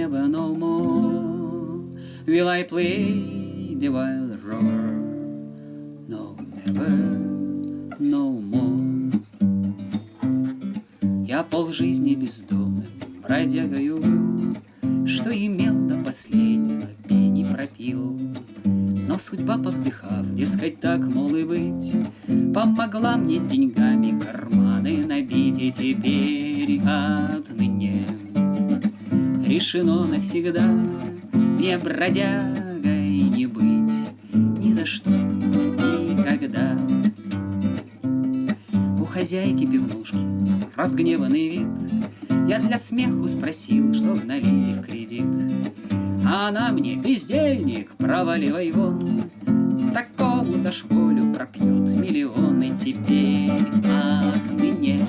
never no more will I play the wild rover. No, never no more. Я полжизни бездомным бродягою был, Что имел до последнего пени пропил. Но судьба, повздыхав, дескать, так, мол, и быть, Помогла мне деньгами карманы набить, И теперь отныне решено навсегда Мне бродягой не быть ни за что, никогда. У хозяйки пивнушки разгневанный вид, Я для смеху спросил, что налили в кредит. А она мне, бездельник, проваливай вон, Такому дашь волю пропьет миллионы теперь отныне.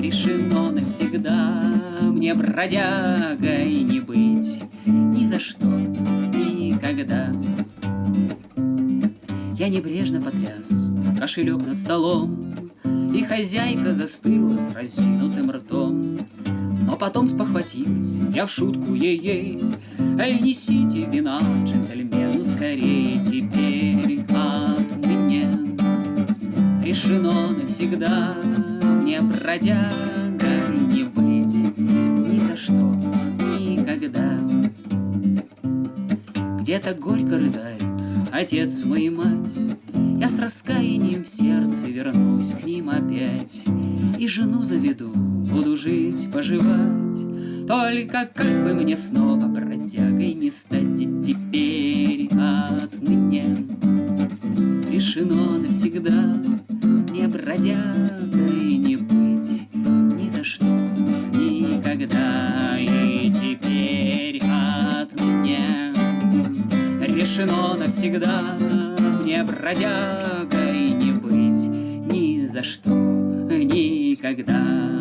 Решено навсегда мне бродягой не быть Ни за что, никогда. Я небрежно потряс кошелек над столом, И хозяйка застыла с разинутым ртом. Но потом спохватилась, я в шутку ей-ей Эй, несите вина джентльмену скорее Теперь отныне решено навсегда Мне бродягой не быть за что, никогда. Где-то горько рыдают отец мой и мать. Я с раскаянием в сердце вернусь к ним опять. И жену заведу, буду жить, поживать. Только как бы мне снова бродягой не стать теперь отныне решено навсегда Мне бродягой решено навсегда Мне бродягой не быть ни за что, никогда